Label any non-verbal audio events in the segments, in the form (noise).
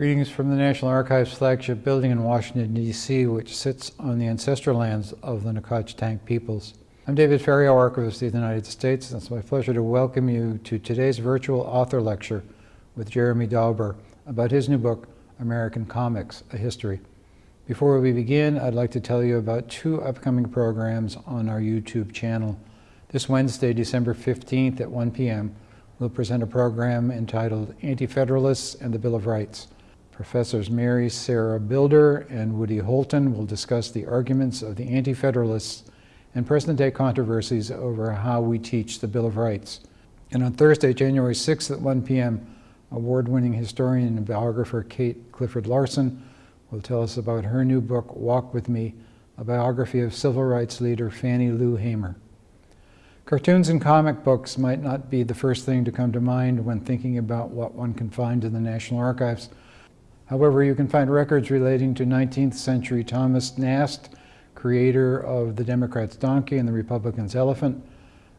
Greetings from the National Archives flagship building in Washington, D.C., which sits on the ancestral lands of the Nacotchtank peoples. I'm David Ferriero, Archivist of the United States, and it's my pleasure to welcome you to today's virtual author lecture with Jeremy Dauber about his new book, American Comics, A History. Before we begin, I'd like to tell you about two upcoming programs on our YouTube channel. This Wednesday, December 15th at 1 p.m., we'll present a program entitled Anti-Federalists and the Bill of Rights. Professors Mary Sarah Bilder and Woody Holton will discuss the arguments of the Anti-Federalists and present-day controversies over how we teach the Bill of Rights. And on Thursday, January 6th at 1 p.m., award-winning historian and biographer Kate Clifford Larson will tell us about her new book, Walk With Me, a biography of civil rights leader Fannie Lou Hamer. Cartoons and comic books might not be the first thing to come to mind when thinking about what one can find in the National Archives. However, you can find records relating to 19th century Thomas Nast, creator of the Democrat's donkey and the Republican's elephant,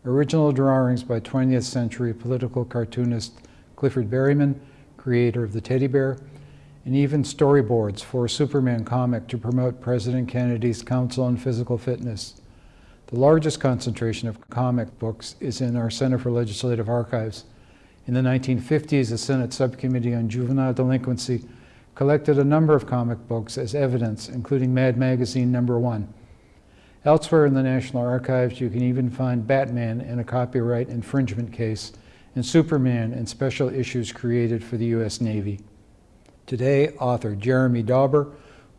original drawings by 20th century political cartoonist Clifford Berryman, creator of the teddy bear, and even storyboards for a Superman comic to promote President Kennedy's Council on Physical Fitness. The largest concentration of comic books is in our Center for Legislative Archives. In the 1950s, the Senate Subcommittee on Juvenile Delinquency collected a number of comic books as evidence, including Mad Magazine number one. Elsewhere in the National Archives, you can even find Batman in a copyright infringement case and Superman in special issues created for the U.S. Navy. Today, author Jeremy Dauber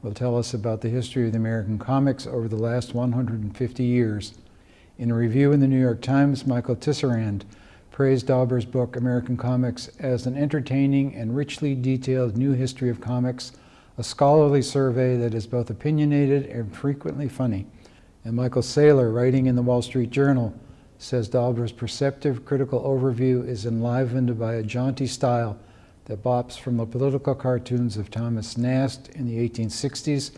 will tell us about the history of the American comics over the last 150 years. In a review in the New York Times, Michael Tisserand praised Dauber's book, American Comics, as an entertaining and richly detailed new history of comics, a scholarly survey that is both opinionated and frequently funny. And Michael Saler, writing in the Wall Street Journal, says Dauber's perceptive critical overview is enlivened by a jaunty style that bops from the political cartoons of Thomas Nast in the 1860s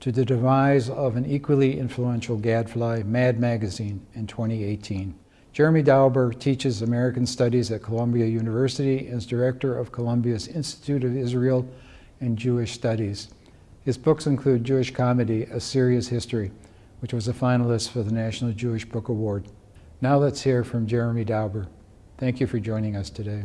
to the demise of an equally influential gadfly, Mad Magazine, in 2018. Jeremy Dauber teaches American Studies at Columbia University and is director of Columbia's Institute of Israel and Jewish Studies. His books include Jewish Comedy, A Serious History, which was a finalist for the National Jewish Book Award. Now let's hear from Jeremy Dauber. Thank you for joining us today.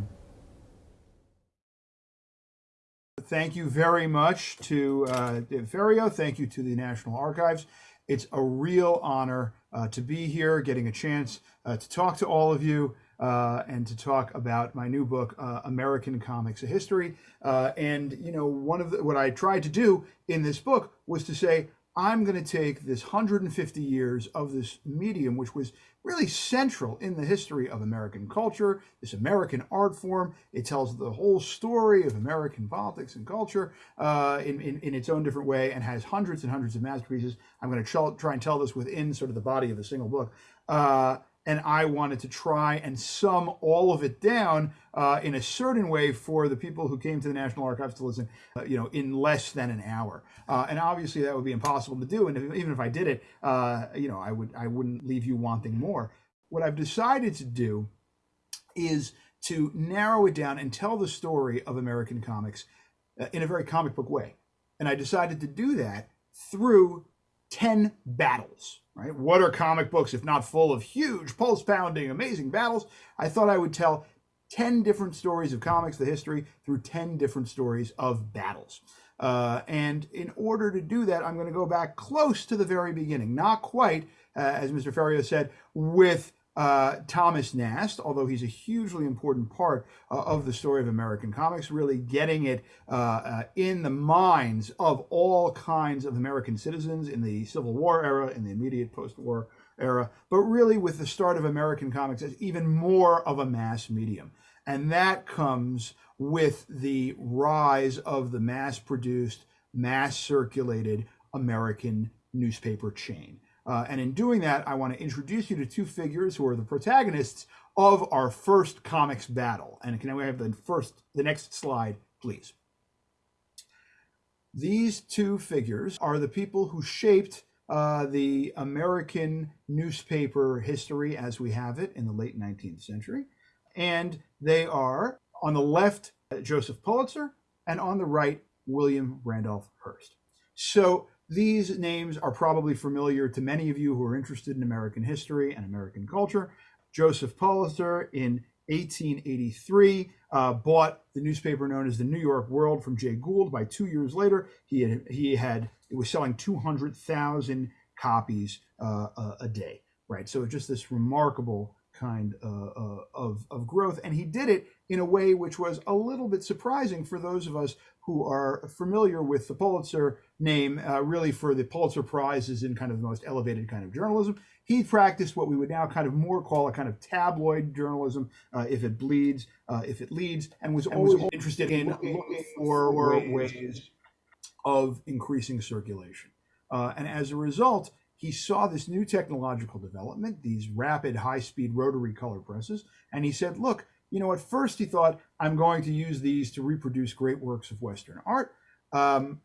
Thank you very much to uh, Ferriero. Thank you to the National Archives. It's a real honor uh, to be here, getting a chance to talk to all of you uh, and to talk about my new book, uh, American Comics: A History. Uh, and you know, one of the, what I tried to do in this book was to say I'm going to take this 150 years of this medium, which was really central in the history of American culture, this American art form. It tells the whole story of American politics and culture uh, in, in, in, its own different way and has hundreds and hundreds of masterpieces. I'm going to try and tell this within sort of the body of a single book. Uh, and I wanted to try and sum all of it down uh, in a certain way for the people who came to the National Archives to listen, uh, you know, in less than an hour. Uh, and obviously that would be impossible to do. And if, even if I did it, uh, you know, I would I wouldn't leave you wanting more. What I've decided to do is to narrow it down and tell the story of American comics uh, in a very comic book way. And I decided to do that through 10 battles right? What are comic books if not full of huge, pulse pounding, amazing battles? I thought I would tell 10 different stories of comics, the history, through 10 different stories of battles. Uh, and in order to do that, I'm going to go back close to the very beginning, not quite, uh, as Mr. Ferriero said, with uh, Thomas Nast, although he's a hugely important part uh, of the story of American comics, really getting it uh, uh, in the minds of all kinds of American citizens in the Civil War era, in the immediate post-war era, but really with the start of American comics as even more of a mass medium. And that comes with the rise of the mass-produced, mass-circulated American newspaper chain. Uh, and in doing that, I want to introduce you to two figures who are the protagonists of our first comics battle. And can we have the first, the next slide, please? These two figures are the people who shaped uh, the American newspaper history as we have it in the late 19th century. And they are, on the left, Joseph Pulitzer, and on the right, William Randolph Hearst. So these names are probably familiar to many of you who are interested in American history and American culture. Joseph Pulitzer in 1883 uh, bought the newspaper known as the New York World from Jay Gould. By two years later, he had he had it was selling 200,000 copies uh, a day. Right, so just this remarkable kind uh, uh, of, of growth. And he did it in a way which was a little bit surprising for those of us who are familiar with the Pulitzer name, uh, really for the Pulitzer Prize is in kind of the most elevated kind of journalism. He practiced what we would now kind of more call a kind of tabloid journalism, uh, if it bleeds, uh, if it leads, and was always interested in looking for ways of increasing circulation. Uh, and as a result, he saw this new technological development, these rapid high speed rotary color presses, and he said, look, you know, at first he thought, I'm going to use these to reproduce great works of Western art. Um,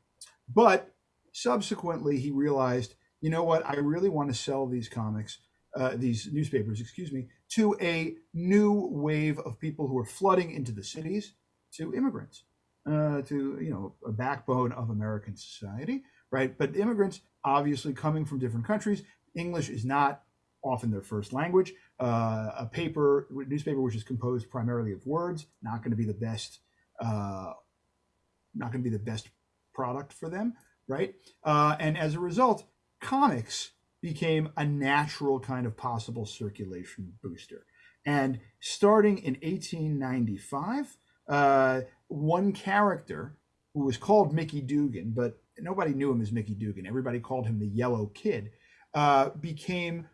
but subsequently, he realized, you know what, I really want to sell these comics, uh, these newspapers, excuse me, to a new wave of people who are flooding into the cities, to immigrants, uh, to, you know, a backbone of American society, right? But immigrants obviously coming from different countries. English is not often their first language. Uh, a paper, newspaper, which is composed primarily of words, not going to be the best, uh, not going to be the best product for them, right? Uh, and as a result, comics became a natural kind of possible circulation booster. And starting in 1895, uh, one character who was called Mickey Dugan, but nobody knew him as Mickey Dugan. Everybody called him the Yellow Kid. Uh, became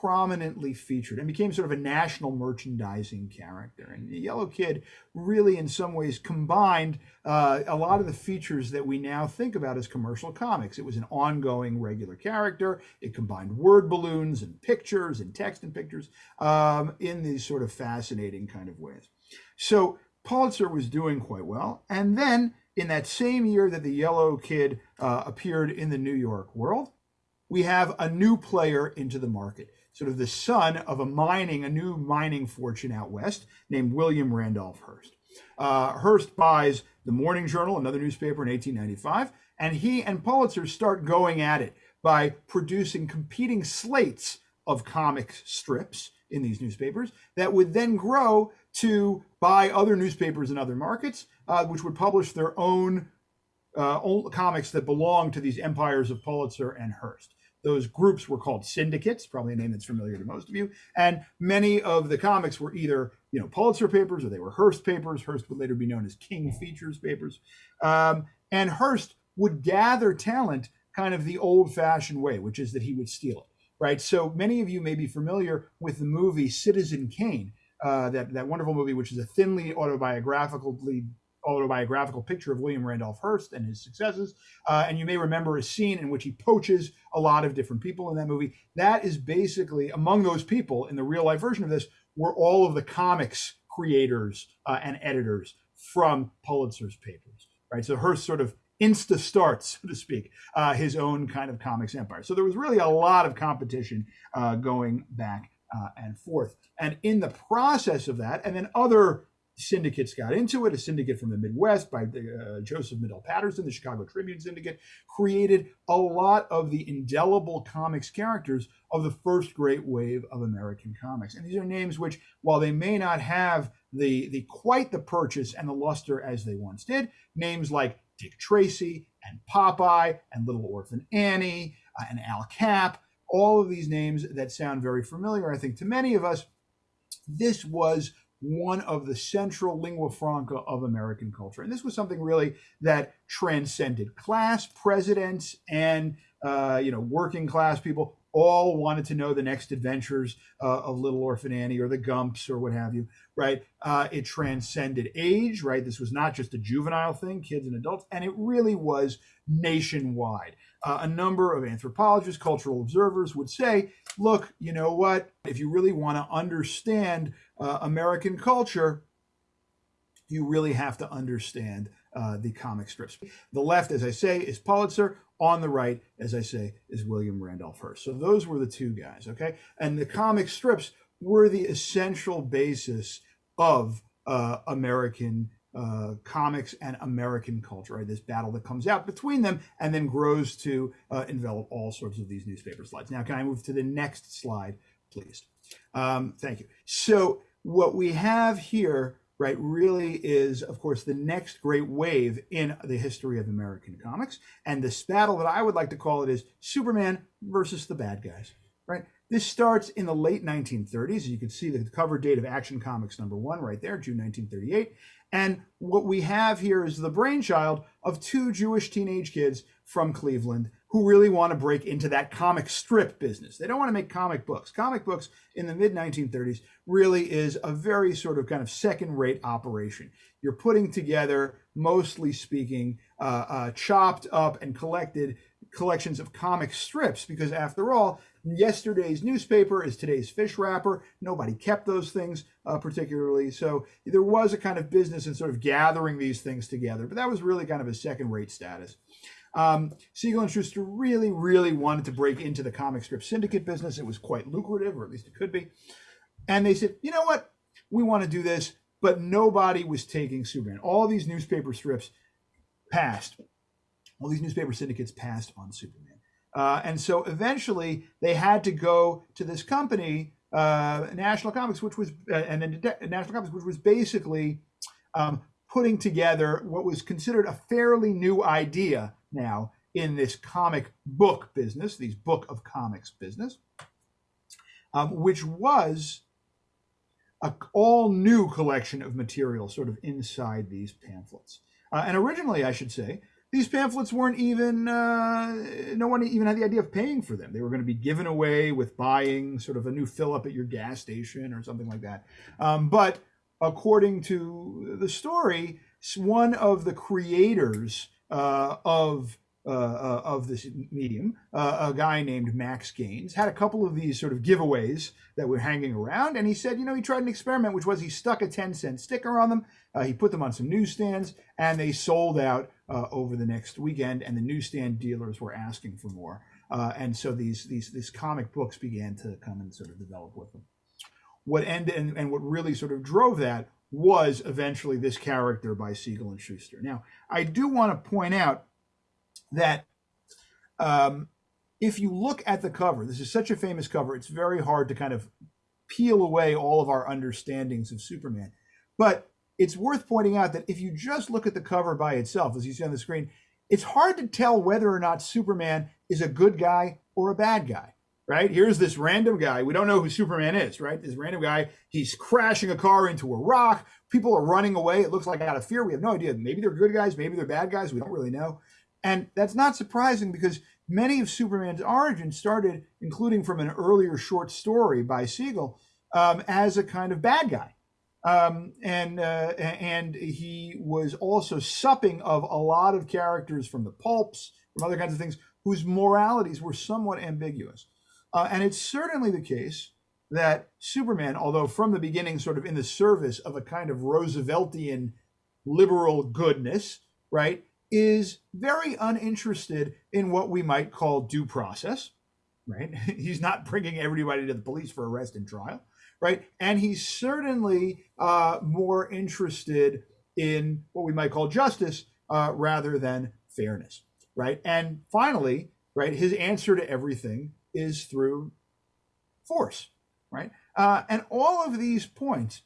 prominently featured and became sort of a national merchandising character. And the Yellow Kid really, in some ways, combined uh, a lot of the features that we now think about as commercial comics. It was an ongoing, regular character. It combined word balloons and pictures and text and pictures um, in these sort of fascinating kind of ways. So Pulitzer was doing quite well. And then in that same year that the Yellow Kid uh, appeared in the New York World, we have a new player into the market, sort of the son of a mining, a new mining fortune out west named William Randolph Hearst. Uh, Hearst buys the Morning Journal, another newspaper in 1895, and he and Pulitzer start going at it by producing competing slates of comic strips in these newspapers that would then grow to buy other newspapers in other markets, uh, which would publish their own, uh, own comics that belong to these empires of Pulitzer and Hearst. Those groups were called syndicates, probably a name that's familiar to most of you. And many of the comics were either, you know, Pulitzer papers or they were Hearst papers. Hearst would later be known as King Features papers. Um, and Hearst would gather talent kind of the old fashioned way, which is that he would steal it right? So many of you may be familiar with the movie Citizen Kane, uh, that that wonderful movie, which is a thinly autobiographically autobiographical picture of William Randolph Hearst and his successes. Uh, and you may remember a scene in which he poaches a lot of different people in that movie. That is basically among those people in the real life version of this were all of the comics creators uh, and editors from Pulitzer's papers, right? So Hearst sort of insta starts, (laughs) so to speak, uh, his own kind of comics empire. So there was really a lot of competition uh, going back uh, and forth. And in the process of that, and then other syndicates got into it. A syndicate from the Midwest by uh, Joseph Medill Patterson, the Chicago Tribune Syndicate, created a lot of the indelible comics characters of the first great wave of American comics. And these are names which, while they may not have the, the quite the purchase and the luster as they once did, names like Dick Tracy and Popeye and Little Orphan Annie uh, and Al Capp, all of these names that sound very familiar, I think, to many of us. This was one of the central lingua franca of American culture. And this was something really that transcended class, presidents, and uh, you know working class people all wanted to know the next adventures uh, of Little Orphan Annie or the Gumps or what have you, right? Uh, it transcended age, right? This was not just a juvenile thing, kids and adults, and it really was nationwide. Uh, a number of anthropologists, cultural observers would say, look, you know what? If you really want to understand uh, American culture, you really have to understand uh, the comic strips. The left, as I say, is Pulitzer. On the right, as I say, is William Randolph Hearst. So those were the two guys, okay? And the comic strips were the essential basis of uh, American uh, comics and American culture, right? This battle that comes out between them and then grows to uh, envelop all sorts of these newspaper slides. Now, can I move to the next slide, please? Um, thank you. So, what we have here, right, really is, of course, the next great wave in the history of American comics. And this battle that I would like to call it is Superman versus the bad guys, right? This starts in the late 1930s. You can see the cover date of Action Comics number one right there, June 1938. And what we have here is the brainchild of two Jewish teenage kids from Cleveland who really want to break into that comic strip business. They don't want to make comic books. Comic books in the mid 1930s really is a very sort of kind of second rate operation. You're putting together, mostly speaking, uh, uh, chopped up and collected collections of comic strips because after all yesterday's newspaper is today's fish wrapper nobody kept those things uh, particularly so there was a kind of business in sort of gathering these things together but that was really kind of a second rate status um, Siegel and Shuster really, really wanted to break into the comic strip syndicate business. It was quite lucrative, or at least it could be. And they said, you know what? We want to do this, but nobody was taking Superman. All these newspaper strips passed. All these newspaper syndicates passed on Superman. Uh, and so eventually they had to go to this company, uh, National Comics, which was, uh, and then National Comics, which was basically um, putting together what was considered a fairly new idea now in this comic book business, these book of comics business, um, which was a all new collection of material sort of inside these pamphlets. Uh, and originally, I should say, these pamphlets weren't even, uh, no one even had the idea of paying for them. They were going to be given away with buying sort of a new fill up at your gas station or something like that. Um, but according to the story, one of the creators uh, of uh, uh, of this medium, uh, a guy named Max Gaines, had a couple of these sort of giveaways that were hanging around. And he said, you know, he tried an experiment, which was he stuck a 10 cent sticker on them. Uh, he put them on some newsstands and they sold out uh, over the next weekend. And the newsstand dealers were asking for more. Uh, and so these, these, these comic books began to come and sort of develop with them. What ended and, and what really sort of drove that was eventually this character by Siegel and Shuster. Now, I do want to point out that um, if you look at the cover, this is such a famous cover, it's very hard to kind of peel away all of our understandings of Superman. But it's worth pointing out that if you just look at the cover by itself, as you see on the screen, it's hard to tell whether or not Superman is a good guy or a bad guy right? Here's this random guy. We don't know who Superman is, right? This random guy. He's crashing a car into a rock. People are running away. It looks like out of fear. We have no idea. Maybe they're good guys. Maybe they're bad guys. We don't really know. And that's not surprising because many of Superman's origins started, including from an earlier short story by Siegel, um, as a kind of bad guy. Um, and uh, and he was also supping of a lot of characters from the pulps, from other kinds of things, whose moralities were somewhat ambiguous. Uh, and it's certainly the case that Superman, although from the beginning sort of in the service of a kind of Rooseveltian liberal goodness, right, is very uninterested in what we might call due process, right? (laughs) he's not bringing everybody to the police for arrest and trial, right? And he's certainly uh, more interested in what we might call justice uh, rather than fairness, right? And finally, right, his answer to everything is through force, right? Uh, and all of these points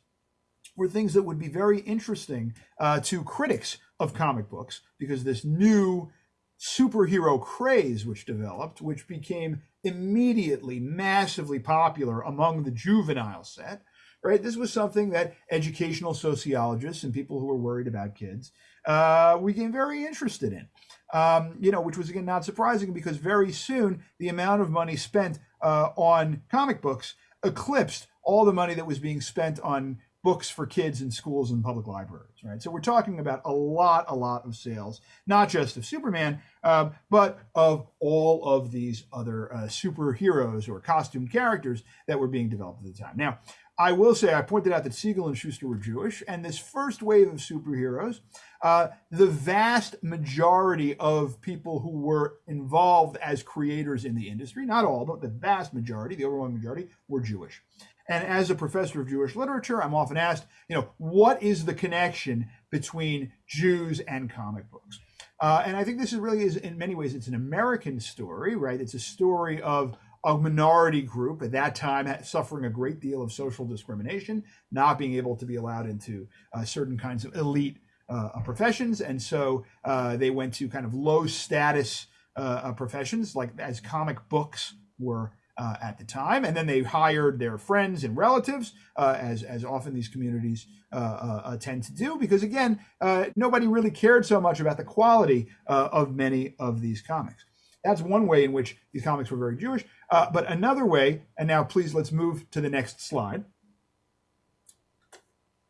were things that would be very interesting uh, to critics of comic books because this new superhero craze which developed, which became immediately massively popular among the juvenile set, right? This was something that educational sociologists and people who were worried about kids uh, became very interested in um, you know, which was again not surprising because very soon the amount of money spent uh, on comic books eclipsed all the money that was being spent on books for kids in schools and public libraries, right? So we're talking about a lot, a lot of sales, not just of Superman, um, but of all of these other uh, superheroes or costumed characters that were being developed at the time. Now, I will say, I pointed out that Siegel and Shuster were Jewish, and this first wave of superheroes, uh, the vast majority of people who were involved as creators in the industry, not all, but the vast majority, the overwhelming majority, were Jewish. And as a professor of Jewish literature, I'm often asked, you know, what is the connection between Jews and comic books? Uh, and I think this is really is in many ways it's an American story, right? It's a story of a minority group at that time suffering a great deal of social discrimination, not being able to be allowed into uh, certain kinds of elite uh, professions, and so uh, they went to kind of low status uh, professions, like as comic books were uh, at the time, and then they hired their friends and relatives, uh, as as often these communities uh, uh tend to do, because again, uh, nobody really cared so much about the quality uh, of many of these comics. That's one way in which these comics were very Jewish. but another way, and now please let's move to the next slide.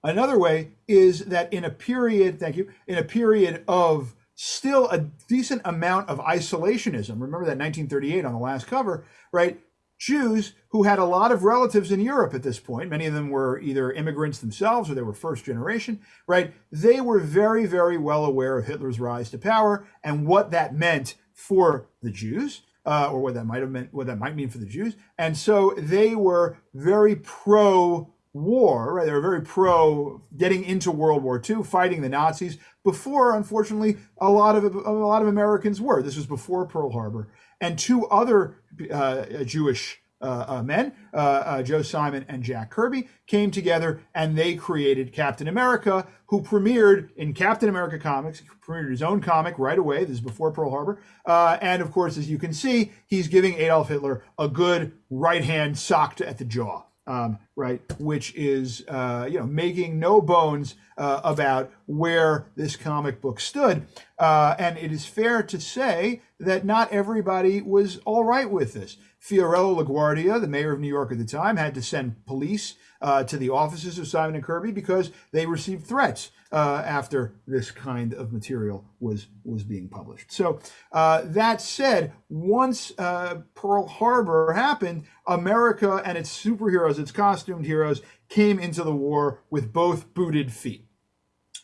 Another way is that in a period, thank you, in a period of still a decent amount of isolationism. Remember that 1938 on the last cover, right? Jews who had a lot of relatives in Europe at this point, many of them were either immigrants themselves or they were first generation, right? They were very, very well aware of Hitler's rise to power and what that meant for the Jews. Uh, or what that might have meant, what that might mean for the Jews, and so they were very pro war, right? They were very pro getting into World War II, fighting the Nazis. Before, unfortunately, a lot of a lot of Americans were. This was before Pearl Harbor, and two other uh, Jewish uh, uh, men, uh, uh, Joe Simon and Jack Kirby, came together and they created Captain America, who premiered in Captain America Comics, premiered his own comic right away. This is before Pearl Harbor. Uh, and of course, as you can see, he's giving Adolf Hitler a good right hand sock at the jaw um, right? Which is, uh, you know, making no bones uh, about where this comic book stood. Uh, and it is fair to say that not everybody was all right with this. Fiorello LaGuardia, the mayor of New York at the time, had to send police uh, to the offices of Simon and Kirby because they received threats uh, after this kind of material was was being published. So uh, that said, once uh, Pearl Harbor happened, America and its superheroes, its costumed heroes, came into the war with both booted feet.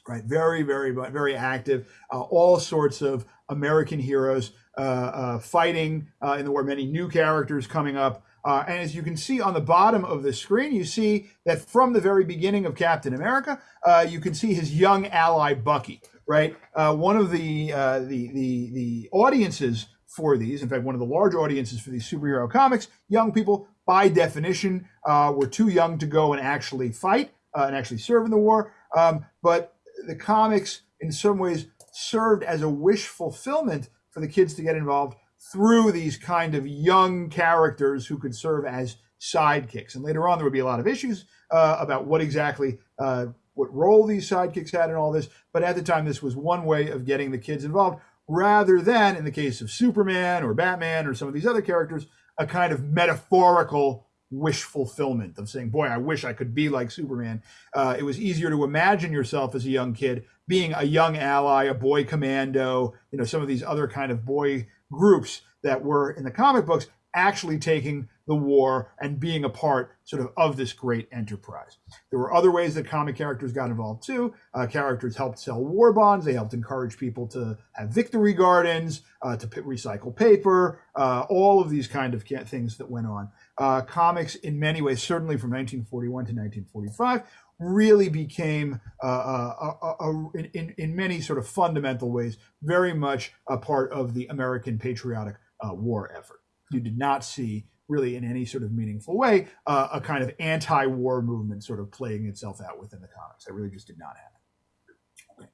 Right, very, very, very active. Uh, all sorts of American heroes uh, uh, fighting in the war. Many new characters coming up. Uh, and as you can see on the bottom of the screen, you see that from the very beginning of Captain America, uh, you can see his young ally Bucky. Right, uh, one of the, uh, the the the audiences for these, in fact, one of the large audiences for these superhero comics, young people by definition uh, were too young to go and actually fight uh, and actually serve in the war. Um, but the comics, in some ways, served as a wish fulfillment for the kids to get involved through these kind of young characters who could serve as sidekicks. And later on, there would be a lot of issues uh, about what exactly, uh, what role these sidekicks had in all this. But at the time, this was one way of getting the kids involved, rather than, in the case of Superman or Batman or some of these other characters, a kind of metaphorical wish fulfillment of saying, boy, I wish I could be like Superman. Uh, it was easier to imagine yourself as a young kid being a young ally, a boy commando, you know, some of these other kind of boy groups that were in the comic books actually taking the war and being a part sort of of this great enterprise. There were other ways that comic characters got involved too. Uh, characters helped sell war bonds. They helped encourage people to have victory gardens, uh, to recycle paper, uh, all of these kind of things that went on. Uh, comics, in many ways, certainly from 1941 to 1945, really became, uh, uh, uh, uh in, in many sort of fundamental ways, very much a part of the American patriotic uh, war effort. You did not see really in any sort of meaningful way uh, a kind of anti-war movement sort of playing itself out within the comics. That really just did not happen. Okay.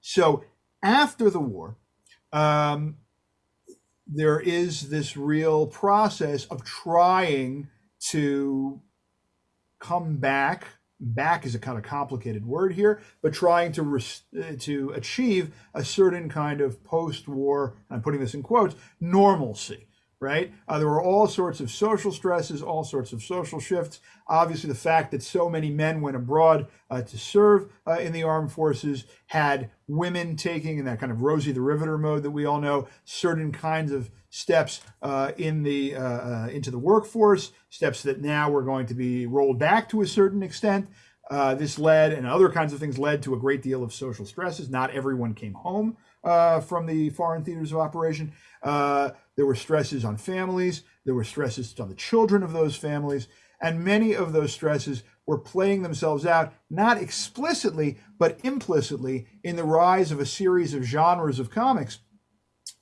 So after the war, um, there is this real process of trying to come back back is a kind of complicated word here, but trying to uh, to achieve a certain kind of post-war, I'm putting this in quotes, normalcy. Right? Uh, there were all sorts of social stresses, all sorts of social shifts. Obviously, the fact that so many men went abroad uh, to serve uh, in the armed forces had women taking, in that kind of Rosie the Riveter mode that we all know, certain kinds of steps uh, in the uh, uh, into the workforce, steps that now were going to be rolled back to a certain extent. This led, and other kinds of things led to a great deal of social stresses. Not everyone came home uh, from the foreign theaters of operation. Uh, there were stresses on families. There were stresses on the children of those families. And many of those stresses were playing themselves out, not explicitly, but implicitly, in the rise of a series of genres of comics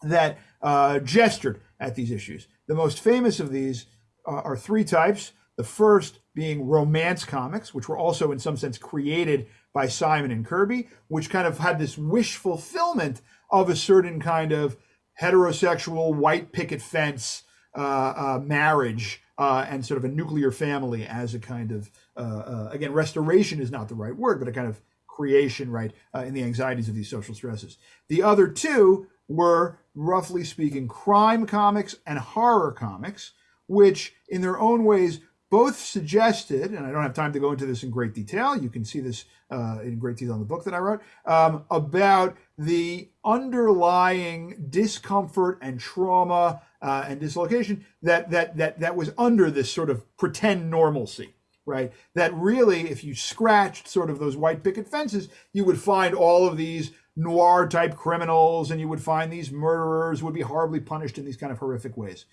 that uh, gestured at these issues. The most famous of these uh, are three types. The first being romance comics, which were also in some sense created by Simon and Kirby, which kind of had this wish fulfillment of a certain kind of heterosexual white picket fence uh, uh, marriage uh, and sort of a nuclear family as a kind of, uh, uh, again, restoration is not the right word, but a kind of creation, right, uh, in the anxieties of these social stresses. The other two were, roughly speaking, crime comics and horror comics, which in their own ways both suggested, and I don't have time to go into this in great detail, you can see this uh, in great detail in the book that I wrote, um, about the underlying discomfort and trauma uh, and dislocation that, that, that, that was under this sort of pretend normalcy, right? That really, if you scratched sort of those white picket fences, you would find all of these noir type criminals and you would find these murderers would be horribly punished in these kind of horrific ways.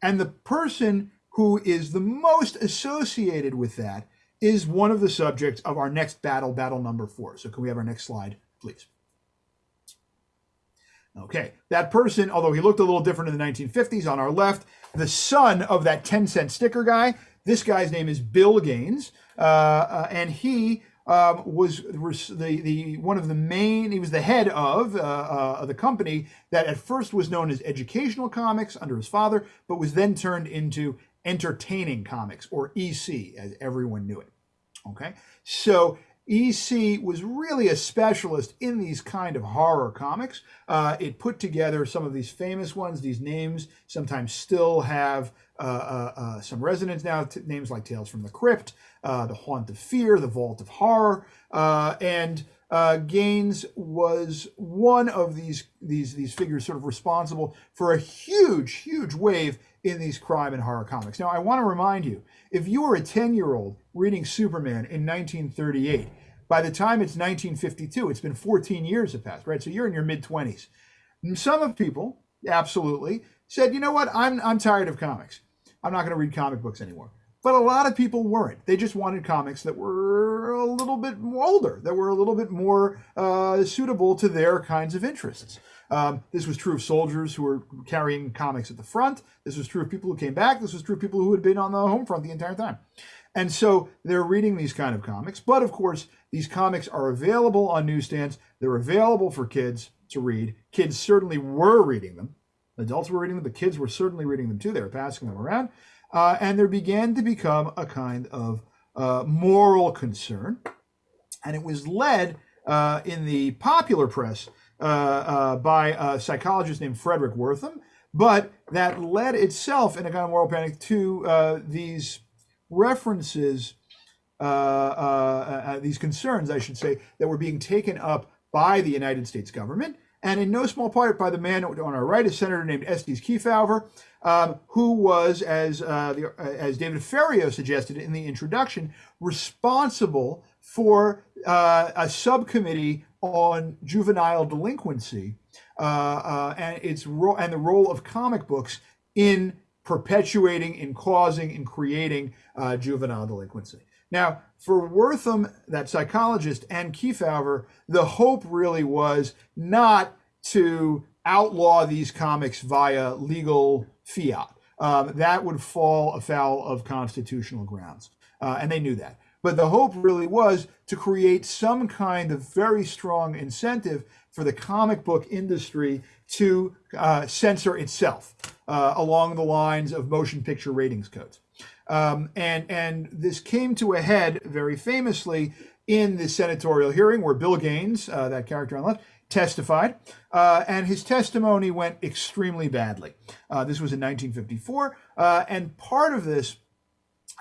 And the person who is the most associated with that is one of the subjects of our next battle, battle number four. So can we have our next slide, please? Okay, that person, although he looked a little different in the 1950s, on our left, the son of that 10 cent sticker guy. This guy's name is Bill Gaines, uh, uh, and he um, was, the, the one of the main, he was the head of uh, uh, the company that at first was known as Educational Comics under his father, but was then turned into Entertaining Comics, or EC, as everyone knew it. Okay, so EC was really a specialist in these kind of horror comics. Uh, it put together some of these famous ones. These names sometimes still have uh, uh, uh some resonance now. Names like Tales from the Crypt, uh, The Haunt of Fear, The Vault of Horror, uh, Gaines was one of these these these figures, sort of responsible for a huge, huge wave in these crime and horror comics. Now, I want to remind you if you were a 10 year old reading Superman in 1938, by the time it's 1952, it's been 14 years have passed, right? So you're in your mid 20s. Some of people, absolutely, said, you know what, I'm, I'm tired of comics. I'm not going to read comic books anymore. But a lot of people weren't. They just wanted comics that were a little bit older, that were a little bit more uh, suitable to their kinds of interests. Um, this was true of soldiers who were carrying comics at the front. This was true of people who came back. This was true of people who had been on the home front the entire time. And so they're reading these kind of comics. But of course, these comics are available on newsstands. They're available for kids to read. Kids certainly were reading them. Adults were reading them, but kids were certainly reading them too. They were passing them around. Uh, and there began to become a kind of uh, moral concern. And it was led uh, in the popular press uh, uh, by a psychologist named Fredric Wertham, but that led itself in a kind of moral panic to uh, these references, these concerns, I should say, that were being taken up by the United States government, and in no small part by the man on our right, a senator named Estes Kefauver, um, who was, as uh, the, uh, as David Ferriero suggested in the introduction, responsible for uh, a subcommittee on juvenile delinquency uh, uh, and its and the role of comic books in perpetuating, in causing, in creating uh, juvenile delinquency. Now, for Wertham, that psychologist, and Kefauver, the hope really was not to outlaw these comics via legal fiat. Um, that would fall afoul of constitutional grounds. Uh, and they knew that. But the hope really was to create some kind of very strong incentive for the comic book industry to uh, censor itself uh, along the lines of motion picture ratings codes. Um, and, and this came to a head very famously in the senatorial hearing where Bill Gaines, uh, that character on the left, testified, uh, and his testimony went extremely badly. Uh, this was in 1954, uh, and part of this,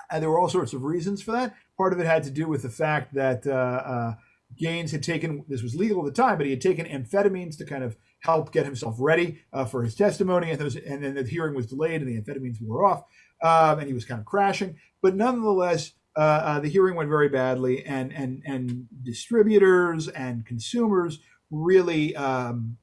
and there were all sorts of reasons for that. Part of it had to do with the fact that uh, uh, Gaines had taken, this was legal at the time, but he had taken amphetamines to kind of help get himself ready uh, for his testimony. And, was, and, then the hearing was delayed and the amphetamines wore off um, and he was kind of crashing. But nonetheless, uh, uh, the hearing went very badly and, and, and distributors and consumers really um,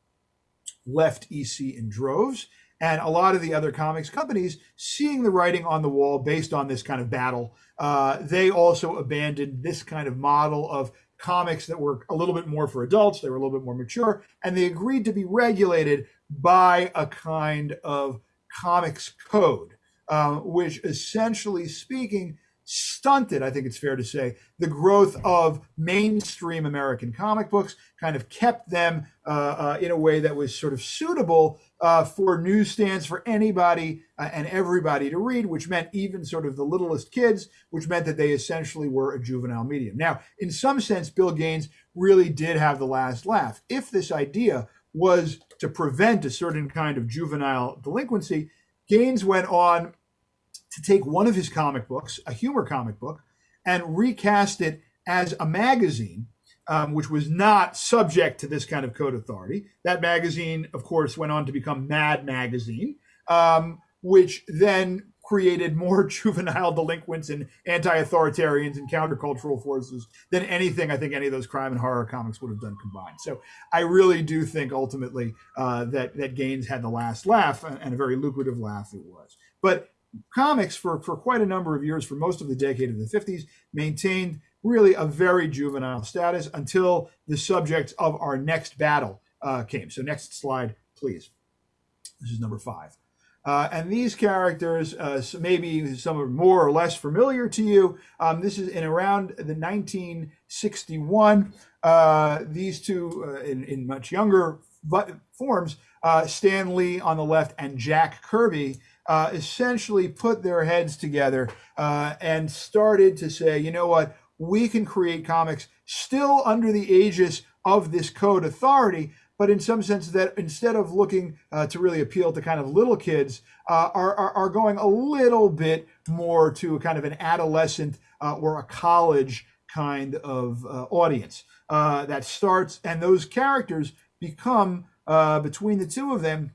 left EC in droves. and a lot of the other comics companies, seeing the writing on the wall based on this kind of battle, uh, they also abandoned this kind of model of comics that were a little bit more for adults, they were a little bit more mature, and they agreed to be regulated by a kind of comics code, uh, which essentially speaking, stunted, I think it's fair to say, the growth of mainstream American comic books, kind of kept them uh, uh, in a way that was sort of suitable uh, for newsstands for anybody uh, and everybody to read, which meant even sort of the littlest kids, which meant that they essentially were a juvenile medium. Now, in some sense, Bill Gaines really did have the last laugh. If this idea was to prevent a certain kind of juvenile delinquency, Gaines went on to take one of his comic books, a humor comic book, and recast it as a magazine, um, which was not subject to this kind of code authority. That magazine, of course, went on to become Mad Magazine, um, which then created more (laughs) juvenile delinquents and anti-authoritarians and countercultural forces than anything I think any of those crime and horror comics would have done combined. So I really do think ultimately uh, that that Gaines had the last laugh and a very lucrative laugh it was. But comics for, for quite a number of years, for most of the decade of the 50s, maintained really a very juvenile status until the subject of our next battle uh, came. So next slide, please. This is number five. Uh, and these characters, uh, maybe some are more or less familiar to you. Um, this is in around the 1961. Uh, these two, uh, in, in much younger forms, uh, Stan Lee on the left and Jack Kirby uh, essentially put their heads together uh, and started to say, you know what, we can create comics still under the aegis of this code authority, but in some sense that instead of looking uh, to really appeal to kind of little kids, uh, are, are, are, going a little bit more to a kind of an adolescent uh, or a college kind of uh, audience that starts, and those characters become, between the two of them,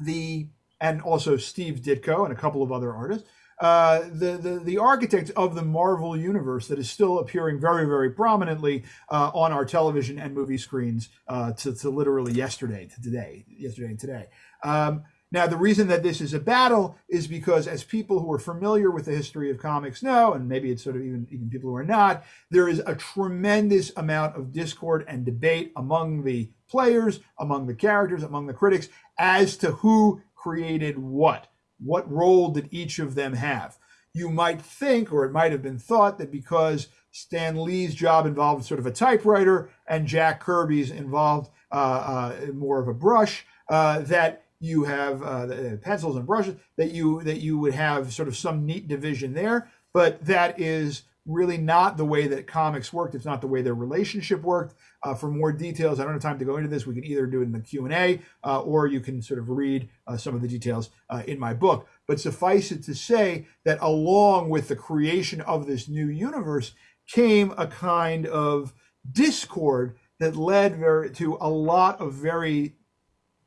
the and also Steve Ditko and a couple of other artists. Uh, the, the the architect of the Marvel universe that is still appearing very very prominently uh, on our television and movie screens uh, to, to literally yesterday to today yesterday and today. Um, now the reason that this is a battle is because as people who are familiar with the history of comics know, and maybe it's sort of even even people who are not, there is a tremendous amount of discord and debate among the players, among the characters, among the critics as to who created what? What role did each of them have? You might think, or it might have been thought, that because Stan Lee's job involved sort of a typewriter and Jack Kirby's involved uh, uh, more of a brush, uh, that you have uh, pencils and brushes, that you that you would have sort of some neat division there. But that is really not the way that comics worked. It's not the way their relationship worked. Uh, for more details, I don't have time to go into this. We can either do it in the Q&A uh, or you can sort of read uh, some of the details uh, in my book. But suffice it to say that along with the creation of this new universe came a kind of discord that led very, to a lot of very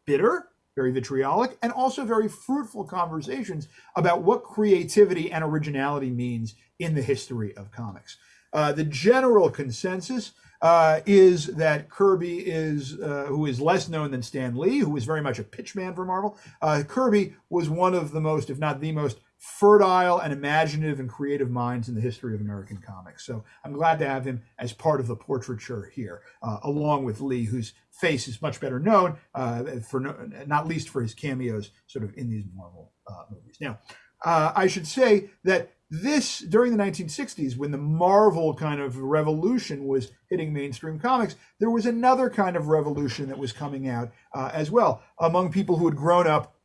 bitter, very vitriolic, and also very fruitful conversations about what creativity and originality means in the history of comics. Uh, the general consensus uh, is that Kirby is, uh, who is less known than Stan Lee, who was very much a pitchman for Marvel. Uh, Kirby was one of the most, if not the most, fertile and imaginative and creative minds in the history of American comics. So I'm glad to have him as part of the portraiture here, uh, along with Lee, whose face is much better known, uh, for no, not least for his cameos sort of in these Marvel movies. Now, I should say that this during the 1960s when the marvel kind of revolution was hitting mainstream comics there was another kind of revolution that was coming out uh, as well among people who had grown up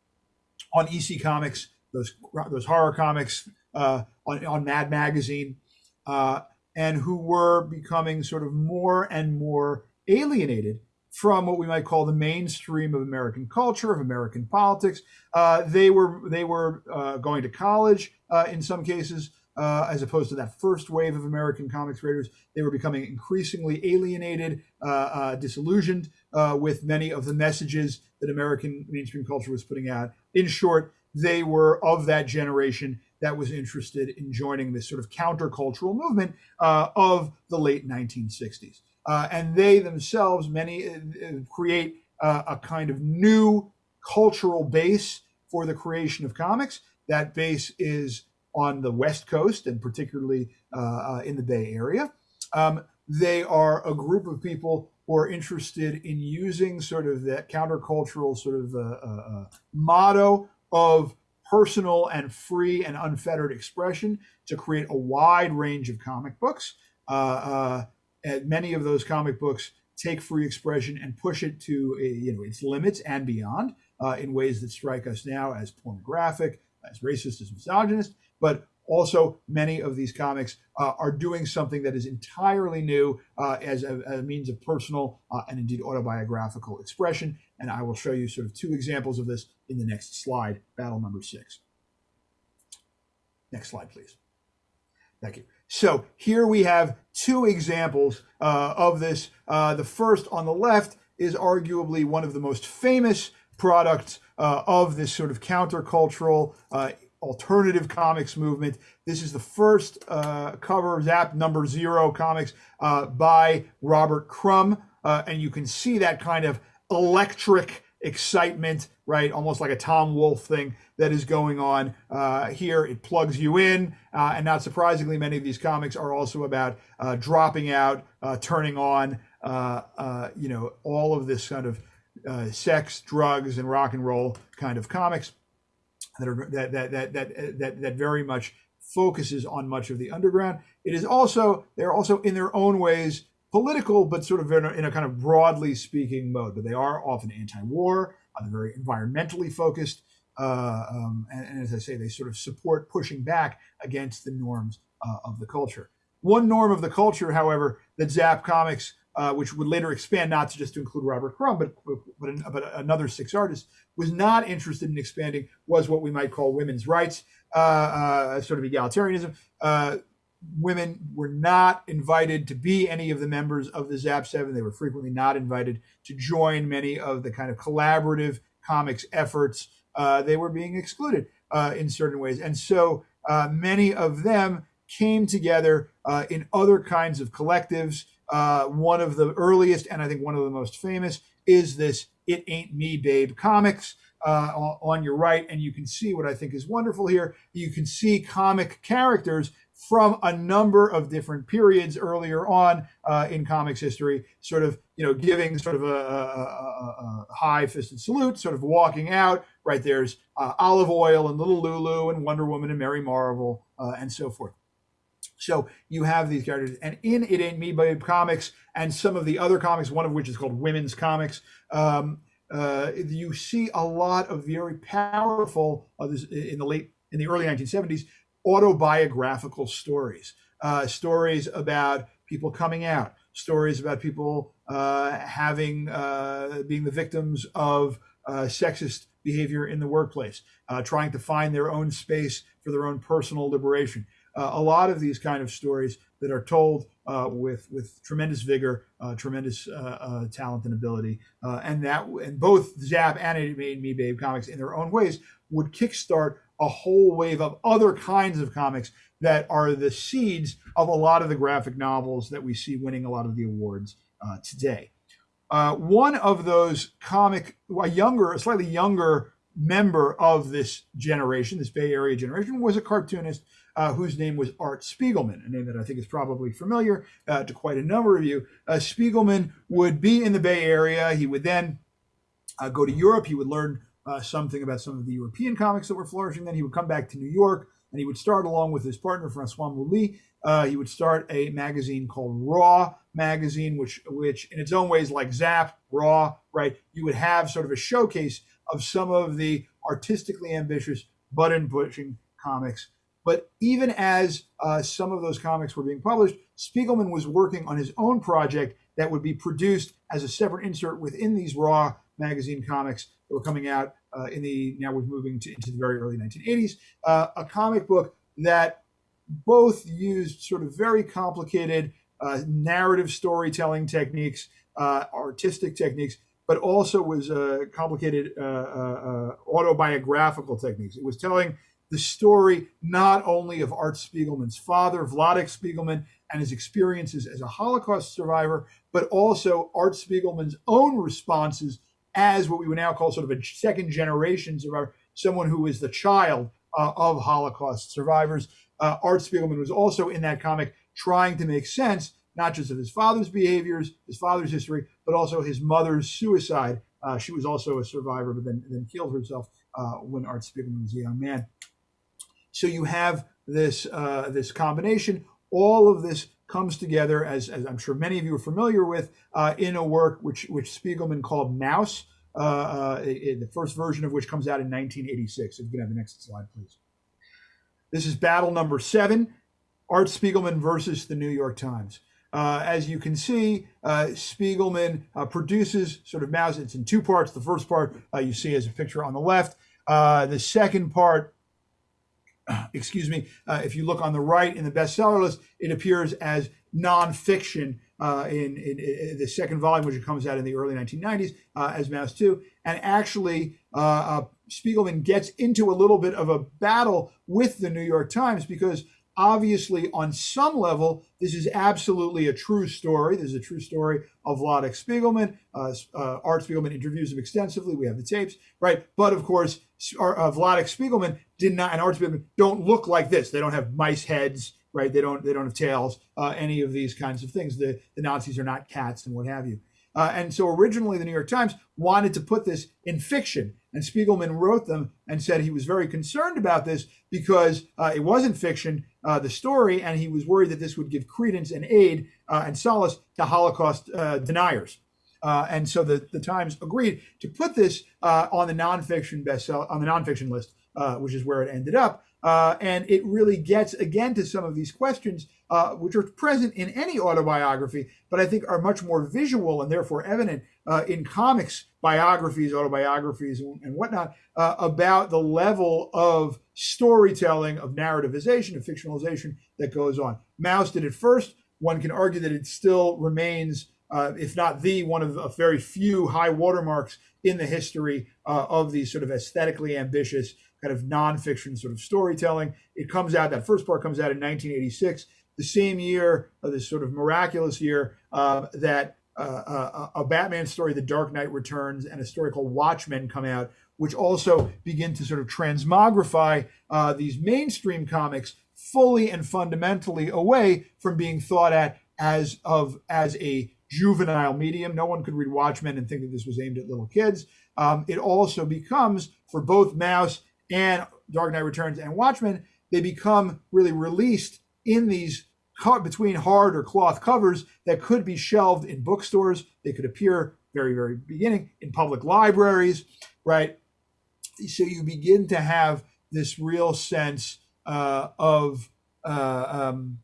on ec comics those those horror comics uh, on, on mad magazine uh, and who were becoming sort of more and more alienated from what we might call the mainstream of American culture, of American politics. Uh, they were they were uh, going to college uh, in some cases, uh, as opposed to that first wave of American comics readers. They were becoming increasingly alienated, uh, uh, disillusioned with many of the messages that American mainstream culture was putting out. In short, they were of that generation that was interested in joining this sort of countercultural movement of the late 1960s uh, and they themselves, many uh, create uh, a kind of new cultural base for the creation of comics. That base is on the West Coast and particularly uh, uh, in the Bay Area. Um, they are a group of people who are interested in using sort of that countercultural sort of uh, uh, uh motto of personal and free and unfettered expression to create a wide range of comic books. Uh, and many of those comic books take free expression and push it to you know its limits and beyond in ways that strike us now as pornographic, as racist, as misogynist, but also many of these comics uh, are doing something that is entirely new uh, as, a, a, means of personal uh, and indeed autobiographical expression. And I will show you sort of two examples of this in the next slide, battle number six. Next slide, please. Thank you. So here we have two examples uh, of this. Uh, the first on the left is arguably one of the most famous products uh, of this sort of countercultural uh, alternative comics movement. This is the first uh, cover, Zap number zero comics uh, by Robert Crumb. And you can see that kind of electric excitement, right? Almost like a Tom Wolfe thing that is going on uh, here. It plugs you in. Uh, and not surprisingly, many of these comics are also about uh, dropping out, turning on, you know, all of this kind of sex, drugs, and rock and roll kind of comics that are that that that that that, that very much focuses on much of the underground. It is also they're also in their own ways political, but sort of in a, in a kind of broadly speaking mode. But they are often anti-war. Uh, they're very environmentally focused, uh, um, and, and, as I say, they sort of support pushing back against the norms uh, of the culture. One norm of the culture, however, that Zap Comics uh, which would later expand not to just to include Robert Crumb, but, but, but another six artists, was not interested in expanding was what we might call women's rights, uh, uh, sort of egalitarianism. Uh, women were not invited to be any of the members of the Zap Seven. They were frequently not invited to join many of the kind of collaborative comics efforts. Uh, they were being excluded uh, in certain ways, and so many of them came together in other kinds of collectives. Uh, one of the earliest and I think one of the most famous is this It Ain't Me Babe comics uh, on your right. And you can see what I think is wonderful here. You can see comic characters from a number of different periods earlier on uh, in comics history, sort of, you know, giving sort of a, a, a, high-fisted salute, sort of walking out. Right there's uh, Olive Oyl and Little Lulu and Wonder Woman and Mary Marvel uh, and so forth. So you have these characters, and in It Ain't Me Babe comics and some of the other comics, one of which is called Women's Comics, um, uh, you see a lot of very powerful uh, in the late in the early 1970s autobiographical stories, uh, stories about people coming out, stories about people uh, having uh, being the victims of uh, sexist behavior in the workplace, trying to find their own space for their own personal liberation. Uh, a lot of these kind of stories that are told uh, with with tremendous vigor, uh, tremendous uh, uh, talent and ability, uh, and that and both Zap and Made Me Babe comics in their own ways would kickstart a whole wave of other kinds of comics that are the seeds of a lot of the graphic novels that we see winning a lot of the awards today. one of those comic, a younger, a slightly younger member of this generation, this Bay Area generation, was a cartoonist uh, whose name was Art Spiegelman, a name that I think is probably familiar uh, to quite a number of you. Uh, Spiegelman would be in the Bay Area. He would then uh, go to Europe. He would learn uh, something about some of the European comics that were flourishing. Then he would come back to New York and he would start along with his partner Françoise Mouly. Uh, he would start a magazine called Raw magazine, which, which in its own ways, like Zap, Raw, right? You would have sort of a showcase of some of the artistically ambitious button pushing comics but even as uh, some of those comics were being published, Spiegelman was working on his own project that would be produced as a separate insert within these Raw magazine comics that were coming out uh, in the now we're moving to, into the very early 1980s. Uh, a comic book that both used sort of very complicated uh, narrative storytelling techniques, uh, artistic techniques, but also was uh, complicated autobiographical techniques. It was telling the story not only of Art Spiegelman's father, Vladek Spiegelman, and his experiences as a Holocaust survivor, but also Art Spiegelman's own responses as what we would now call sort of a second generation survivor, someone who is the child uh, of Holocaust survivors. Uh, Art Spiegelman was also in that comic trying to make sense not just of his father's behaviors, his father's history, but also his mother's suicide. Uh, she was also a survivor, but then, then killed herself uh, when Art Spiegelman was a young man. So you have this uh, this combination. All of this comes together, as, as I'm sure many of you are familiar with, uh, in a work which which Spiegelman called Maus, Uh, uh, the first version of which comes out in 1986. If you can have the next slide, please. This is battle number seven Art Spiegelman versus the New York Times. Uh, as you can see, uh, Spiegelman uh, produces sort of Maus. It's in two parts. The first part uh, you see as a picture on the left. Uh, the second part, (clears throat) excuse me, uh, if you look on the right in the bestseller list, it appears as nonfiction uh, in, in, in, the second volume, which comes out in the early 1990s uh, as Maus 2. And actually, uh, Spiegelman gets into a little bit of a battle with the New York Times because obviously on some level this is absolutely a true story. This is a true story of Vladek Spiegelman uh, uh, Art Spiegelman interviews him extensively. We have the tapes right? But of course uh, Vladek Spiegelman did not and Art Spiegelman don't look like this. They don't have mice heads right? They don't they don't have tails uh, any of these kinds of things. The, the Nazis are not cats and what have you. Uh, and so originally the New York Times wanted to put this in fiction and Spiegelman wrote them and said he was very concerned about this because uh, it wasn't fiction, uh, the story, and he was worried that this would give credence and aid uh, and solace to Holocaust uh, deniers. Uh, and so the, the Times agreed to put this uh, on the nonfiction bestseller on the nonfiction list, which is where it ended up. and it really gets again to some of these questions which are present in any autobiography, but I think are much more visual and therefore evident uh, in comics biographies, autobiographies, and whatnot uh, about the level of storytelling, of narrativization, of fictionalization that goes on. Maus did it first. One can argue that it still remains, uh, if not the one of a very few high watermarks in the history uh, of these sort of aesthetically ambitious kind of nonfiction sort of storytelling. It comes out, that first part comes out in 1986, the same year, uh, this sort of miraculous year uh, that uh, a, a, Batman story, The Dark Knight Returns, and a story called Watchmen come out, which also begin to sort of transmogrify uh, these mainstream comics fully and fundamentally away from being thought at as of as a juvenile medium. No one could read Watchmen and think that this was aimed at little kids. Um, it also becomes for both Maus and Dark Knight Returns and Watchmen, they become really released in these between hard or cloth covers that could be shelved in bookstores. They could appear very, very beginning in public libraries, right? So you begin to have this real sense uh, of uh, um,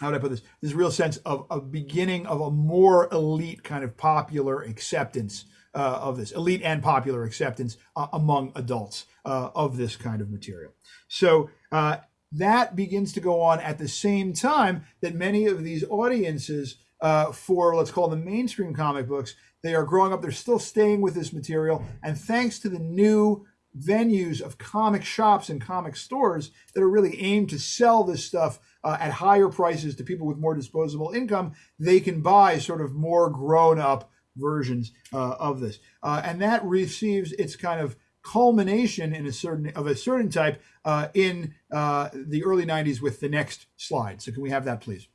how would I put this? This real sense of a beginning of a more elite kind of popular acceptance uh, of this, elite and popular acceptance uh, among adults uh, of this kind of material. So uh, that begins to go on at the same time that many of these audiences uh, for let's call them mainstream comic books they are growing up they're still staying with this material and thanks to the new venues of comic shops and comic stores that are really aimed to sell this stuff uh, at higher prices to people with more disposable income they can buy sort of more grown up versions uh, of this uh, and that receives its kind of culmination in a certain of a certain type uh, in uh, the early 90s with the next slide. So can we have that, please?